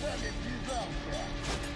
Зря ты с нами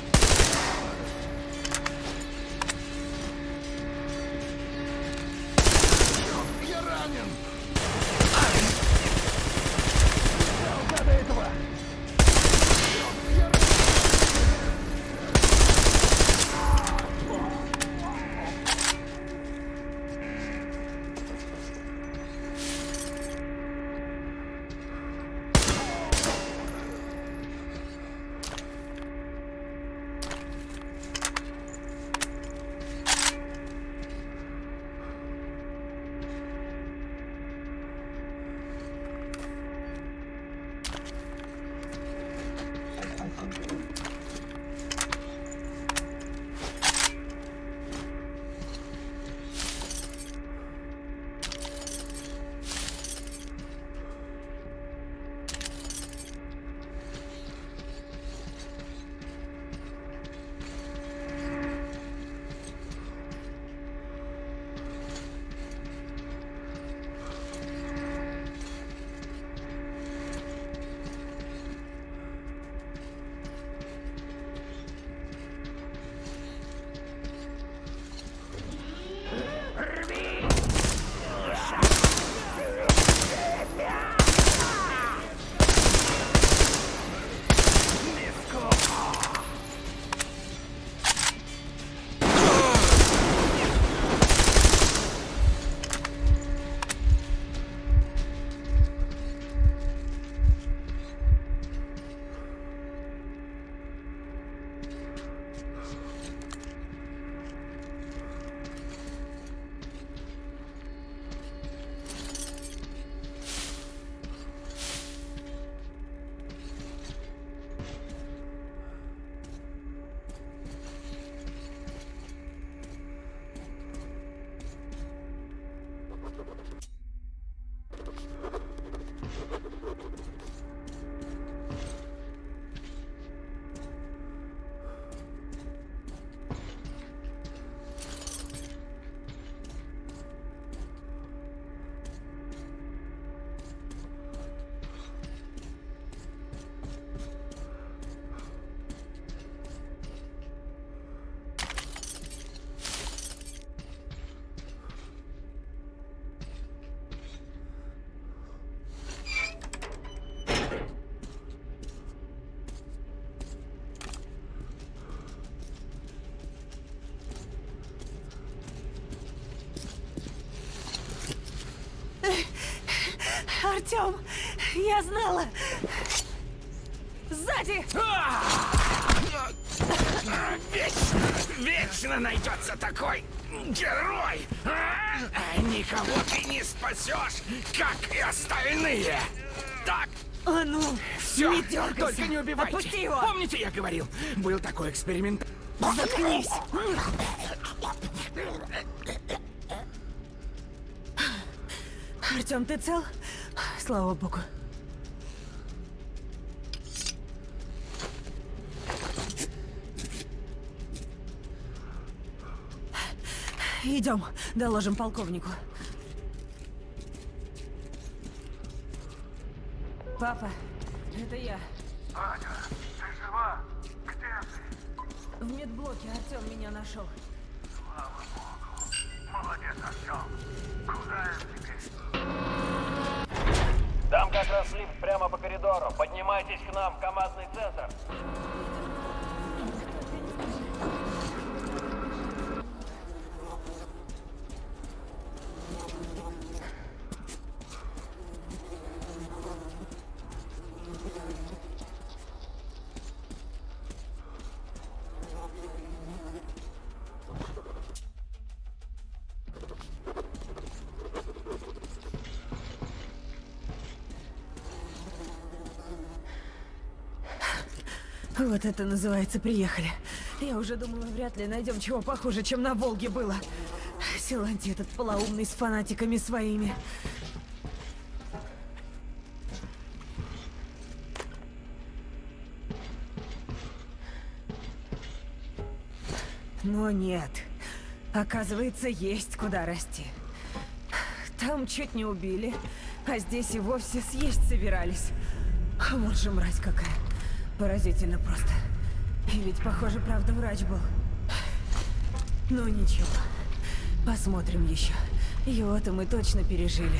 Артем, я знала. Сзади! Вечно, вечно найдется такой герой! а? Никого ты не спасешь, как и остальные! Так, А ну, все, не дергайся. только не убивайте! Отпусти его! Помните, я говорил, был такой эксперимент? Заткнись! Артем, ты цел? Слава богу. Идем, доложим полковнику. Папа, это я. Аня, ты жива? Где ты? В медблоке Артем меня нашел. Слава Богу. Молодец, Артем. Куда я теперь? Там как раз лифт прямо по коридору. Поднимайтесь к нам командный центр. Вот это называется приехали. Я уже думала, вряд ли найдем чего похуже, чем на Волге было. Силанти этот полоумный с фанатиками своими. Но нет. Оказывается, есть куда расти. Там чуть не убили, а здесь и вовсе съесть собирались. Вот же мразь какая. Поразительно просто. И ведь, похоже, правда врач был. Ну ничего. Посмотрим еще. Его-то мы точно пережили,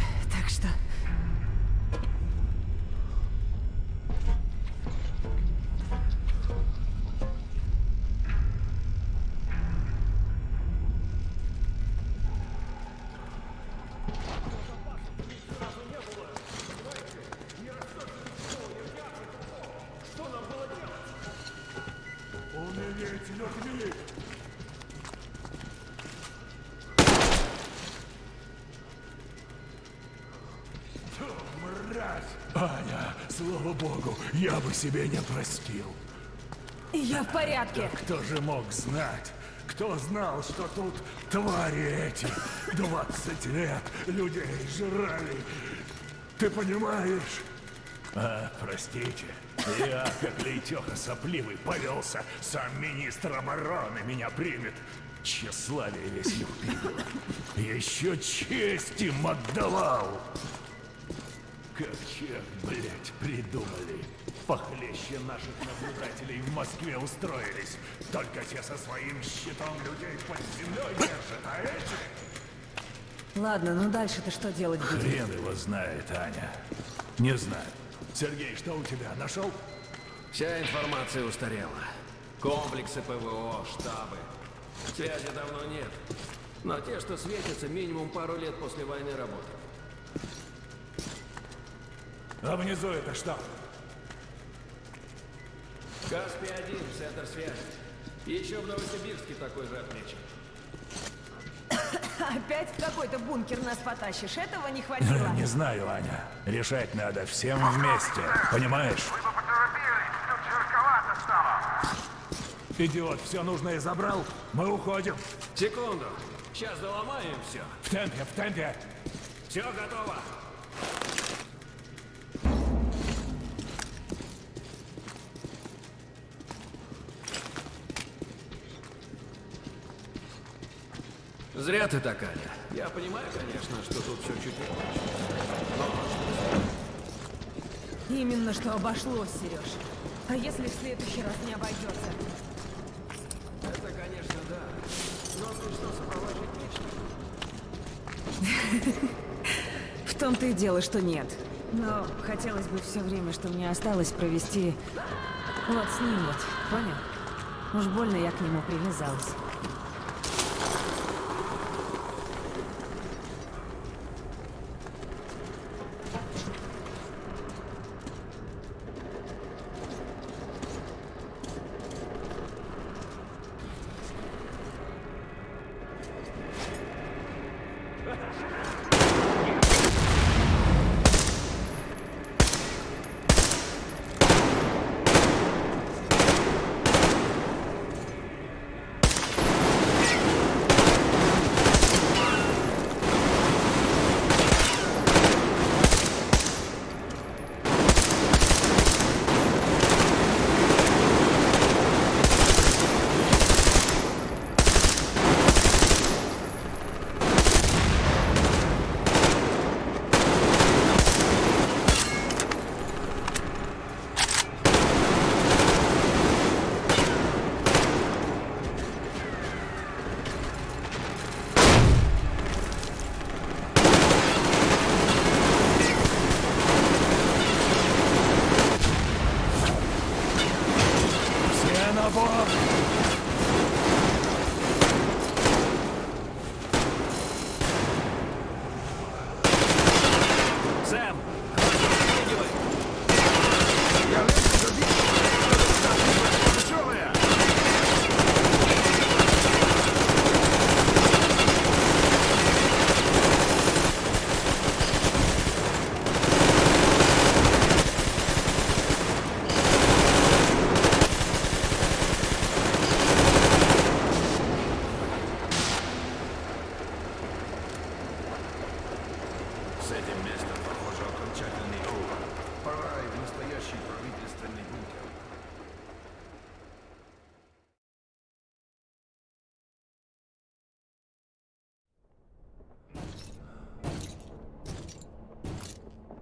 слава богу, я бы себе не простил. Я в порядке. Кто же мог знать? Кто знал, что тут твари эти 20 лет людей жрали? Ты понимаешь? А, простите, я, как лейтеха сопливый, повелся. Сам министр обороны меня примет. Тщеславие весь прибыло. Еще честь им отдавал. Как черт, блядь, придумали. Похлеще наших наблюдателей в Москве устроились. Только те со своим щитом людей под землей держат, а эти... Ладно, ну дальше-то что делать будем? Хрен его знает, Аня. Не знаю. Сергей, что у тебя? Нашел? Вся информация устарела. Комплексы ПВО, штабы. Связи давно нет. Но те, что светятся, минимум пару лет после войны работают. А внизу это что? Каспий-1, центр связи. Еще в Новосибирске такой же отмечен. Опять в какой-то бункер нас потащишь? Этого не хватило. Не знаю, Аня. Решать надо всем вместе. Понимаешь? Вы бы поторопились, тут жарковато стало. Идиот, все нужное забрал. Мы уходим. Секунду. Сейчас доломаем все. В темпе, в темпе. Все готово. Зря ты так, Аня. Я понимаю, конечно, что тут все чуть иначе. Именно что обошлось, Сереж. А если в следующий раз не обойдется? Это, конечно, да. Но что, сопровождать лично? В том-то и дело, что нет. Но хотелось бы все время, что мне осталось, провести вот с ним вот, понял? Уж больно я к нему привязалась.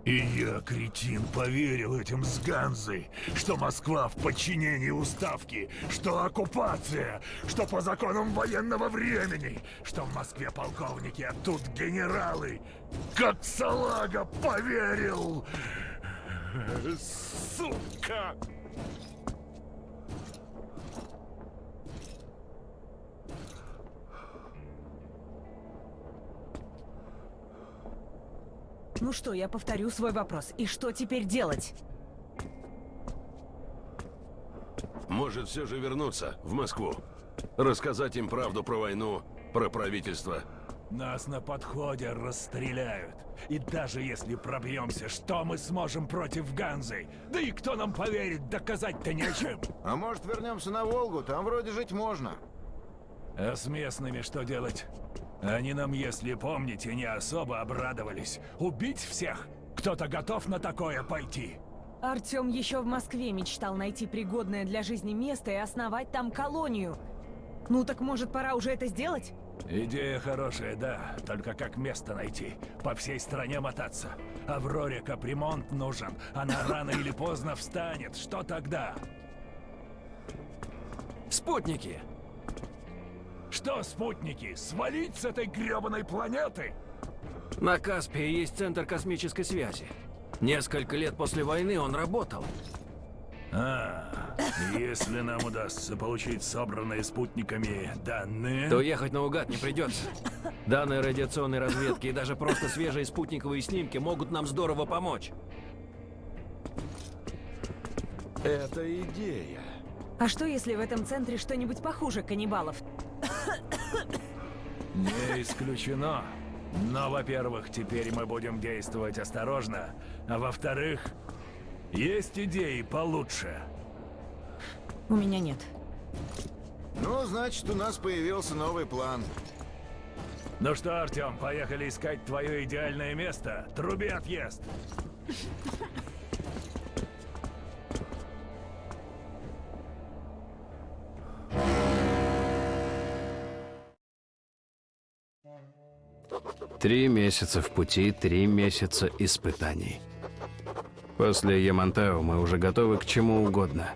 И я, кретин, поверил этим с Ганзой, что Москва в подчинении уставки, что оккупация, что по законам военного времени, что в Москве полковники, а тут генералы. Как салага поверил! Сука! Ну что, я повторю свой вопрос. И что теперь делать? Может, все же вернуться в Москву? Рассказать им правду про войну, про правительство. Нас на подходе расстреляют. И даже если пробьемся, что мы сможем против Ганзы? Да и кто нам поверит, доказать-то нечем. А может вернемся на Волгу? Там вроде жить можно. А с местными что делать? Они нам, если помните, не особо обрадовались. Убить всех? Кто-то готов на такое пойти? Артем еще в Москве мечтал найти пригодное для жизни место и основать там колонию. Ну так может пора уже это сделать? Идея хорошая, да. Только как место найти? По всей стране мотаться. Авроре капремонт нужен. Она рано или поздно встанет. Что тогда? Спутники! Что, спутники, свалить с этой гребаной планеты? На Каспии есть центр космической связи. Несколько лет после войны он работал. А, если нам удастся получить собранные спутниками данные... То ехать наугад не придется. Данные радиационной разведки и даже просто свежие спутниковые снимки могут нам здорово помочь. Это идея. А что если в этом центре что-нибудь похуже каннибалов? Не исключено. Но, во-первых, теперь мы будем действовать осторожно, а во-вторых, есть идеи получше. У меня нет. Ну, значит, у нас появился новый план. Ну что, Артем, поехали искать твое идеальное место. Труби отъезд. Три месяца в пути, три месяца испытаний. После Ямантау мы уже готовы к чему угодно.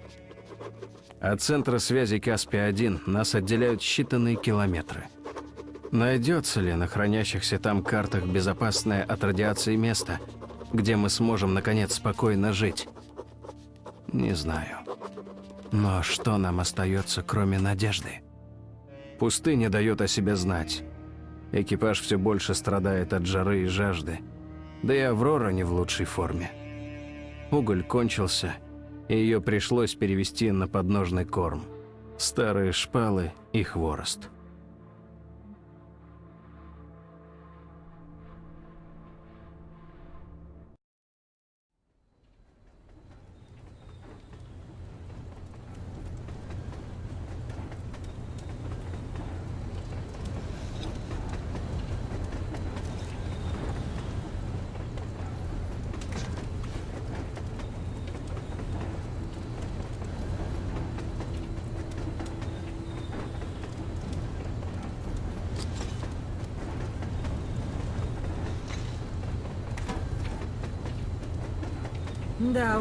От центра связи Каспия-1 нас отделяют считанные километры. Найдется ли на хранящихся там картах безопасное от радиации место, где мы сможем, наконец, спокойно жить? Не знаю. Но что нам остается, кроме надежды? Пустыня дает о себе знать. Экипаж все больше страдает от жары и жажды. Да и Аврора не в лучшей форме. Уголь кончился, и ее пришлось перевести на подножный корм. Старые шпалы и хворост.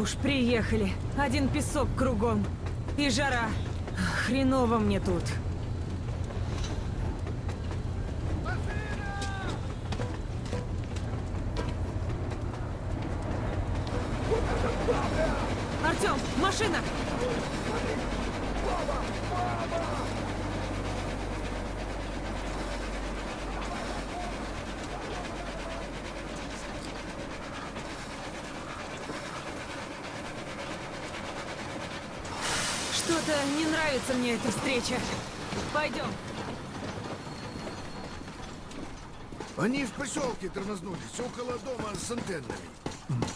Уж, приехали. Один песок кругом. И жара. Хреново мне тут. Артем, машина! Что-то не нравится мне эта встреча. Пойдем. Они в поселке тормознулись, около дома с антеннами.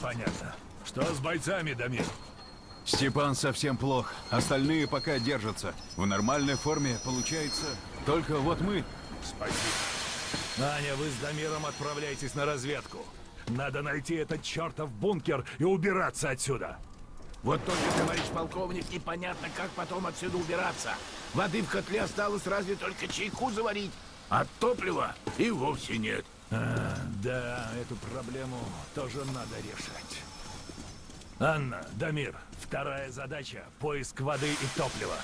Понятно. Что с бойцами, Дамир? Степан совсем плох. Остальные пока держатся. В нормальной форме получается. Только вот мы. Спасибо. Аня, вы с Дамиром отправляйтесь на разведку. Надо найти этот чертов бункер и убираться отсюда. Вот только, товарищ полковник, непонятно, как потом отсюда убираться. Воды в котле осталось разве только чайку заварить, а топлива и вовсе нет. А, да, эту проблему тоже надо решать. Анна, Дамир, вторая задача — поиск воды и топлива.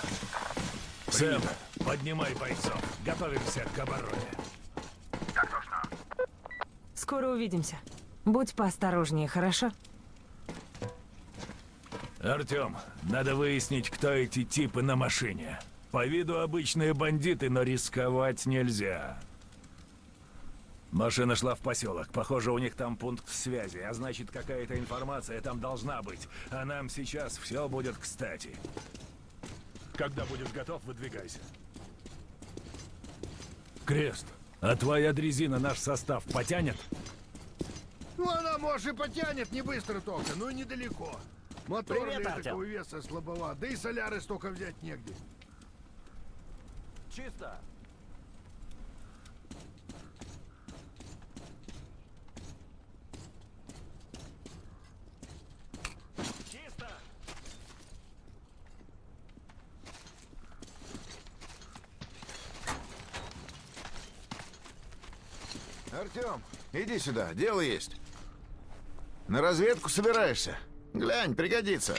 Сэм, поднимай бойцов. Готовимся к обороне. Так точно. Скоро увидимся. Будь поосторожнее, хорошо? Артем, надо выяснить, кто эти типы на машине. По виду обычные бандиты, но рисковать нельзя. Машина шла в поселок. Похоже, у них там пункт связи, а значит, какая-то информация там должна быть. А нам сейчас все будет кстати. Когда будешь готов, выдвигайся. Крест, а твоя дрезина наш состав потянет? Ну, она, может, и потянет не быстро только, но и недалеко. Мотор Привет, Артем. такого веса слабоват, да и соляры столько взять негде. Чисто. Чисто. Артем, иди сюда, дело есть. На разведку собираешься? Глянь, пригодится.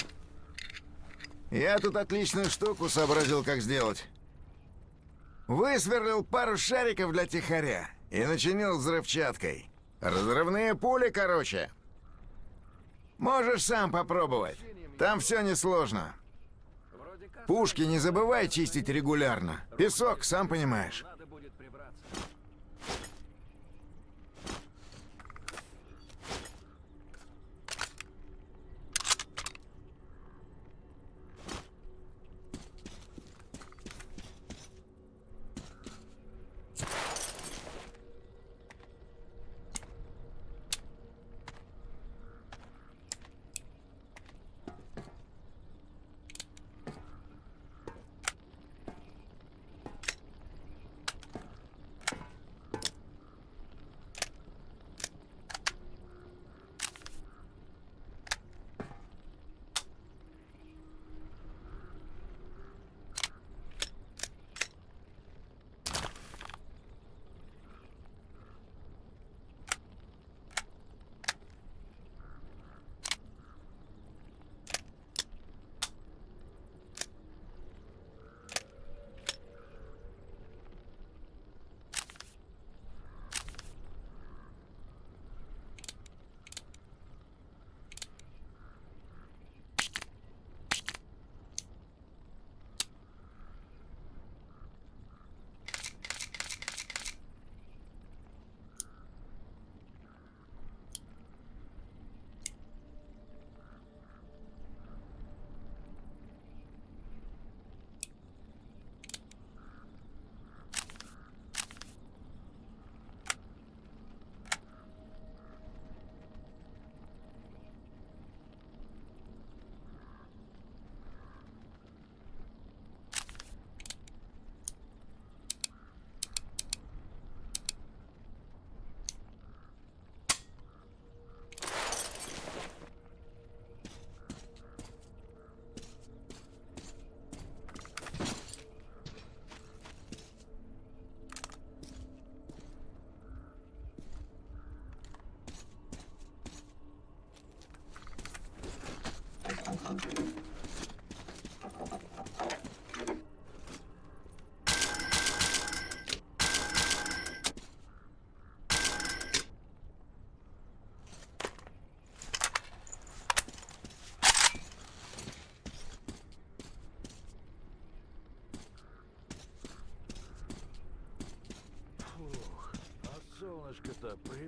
Я тут отличную штуку сообразил, как сделать. Высверлил пару шариков для тихаря и начинил взрывчаткой. Разрывные пули, короче. Можешь сам попробовать. Там все несложно. Пушки не забывай чистить регулярно. Песок, сам понимаешь.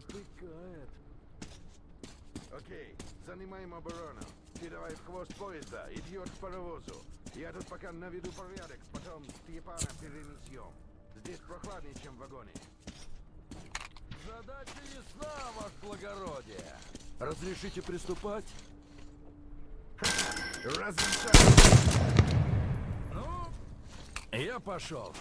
Припекает. Окей, занимаем оборону. Ты давай в хвост поезда, идет к паровозу. Я тут пока наведу порядок, потом Степана перенесем. Здесь прохладнее, чем в вагоне. Задача ясна, ваше благородие. Разрешите приступать? Разрешаю. Ну, я пошел.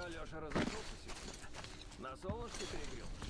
Что, Алёша разошелся сегодня? На солнышке перегрелся,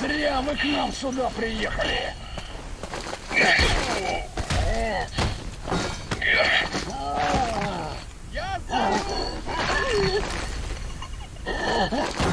Зря вы к нам сюда приехали. Артем,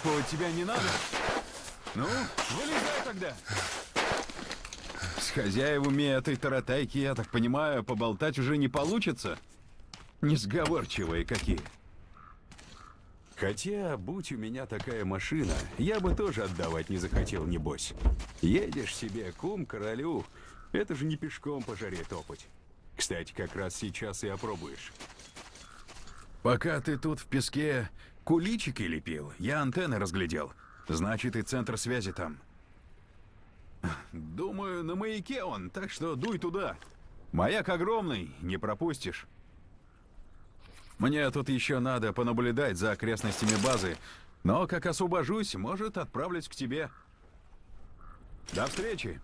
Откапывать тебя не надо? Ну, вылезай тогда. С хозяевами этой таратайки, я так понимаю, поболтать уже не получится? Несговорчивые какие. Хотя, будь у меня такая машина, я бы тоже отдавать не захотел, небось. Едешь себе, кум, королю, это же не пешком по жаре топать. Кстати, как раз сейчас и опробуешь. Пока ты тут в песке куличики лепил, я антенны разглядел. Значит, и центр связи там. Думаю, на маяке он, так что дуй туда. Маяк огромный, не пропустишь. Мне тут еще надо понаблюдать за окрестностями базы, но как освобожусь, может, отправлюсь к тебе. До встречи.